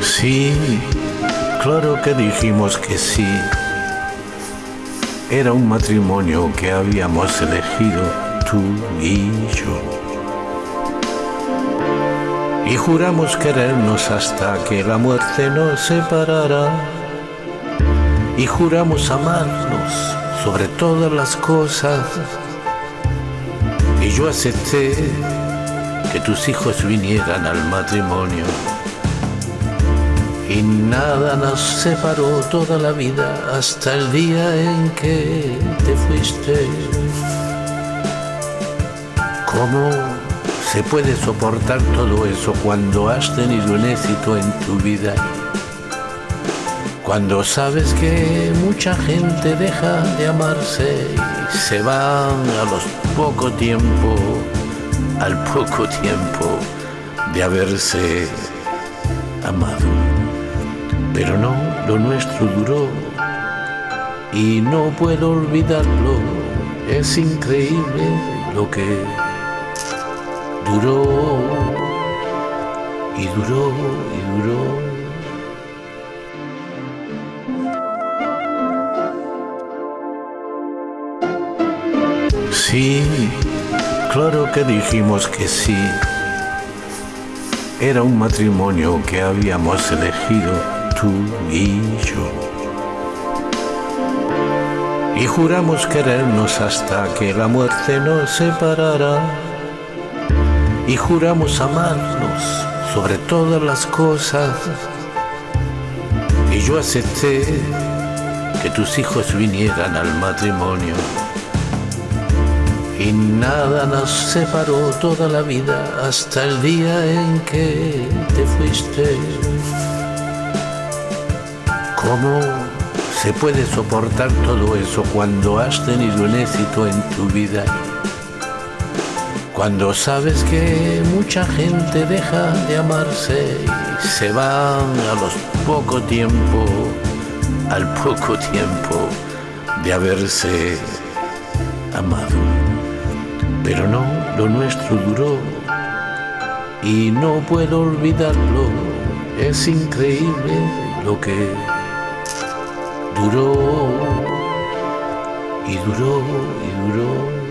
Sí, claro que dijimos que sí. Era un matrimonio que habíamos elegido tú y yo. Y juramos querernos hasta que la muerte nos separara. Y juramos amarnos sobre todas las cosas. Y yo acepté que tus hijos vinieran al matrimonio y nada nos separó toda la vida hasta el día en que te fuiste. ¿Cómo se puede soportar todo eso cuando has tenido un éxito en tu vida? Cuando sabes que mucha gente deja de amarse y se van a los poco tiempo, al poco tiempo de haberse amado. Pero no, lo nuestro duró y no puedo olvidarlo. Es increíble lo que duró y duró y duró. Sí, claro que dijimos que sí. Era un matrimonio que habíamos elegido tú y yo. Y juramos querernos hasta que la muerte nos separara. Y juramos amarnos sobre todas las cosas. Y yo acepté que tus hijos vinieran al matrimonio. Y nada nos separó toda la vida hasta el día en que te fuiste. ¿Cómo se puede soportar todo eso cuando has tenido un éxito en tu vida? Cuando sabes que mucha gente deja de amarse y se van a los poco tiempo, al poco tiempo de haberse amado. Pero no, lo nuestro duró. Y no puedo olvidarlo. Es increíble lo que duró. Y duró y duró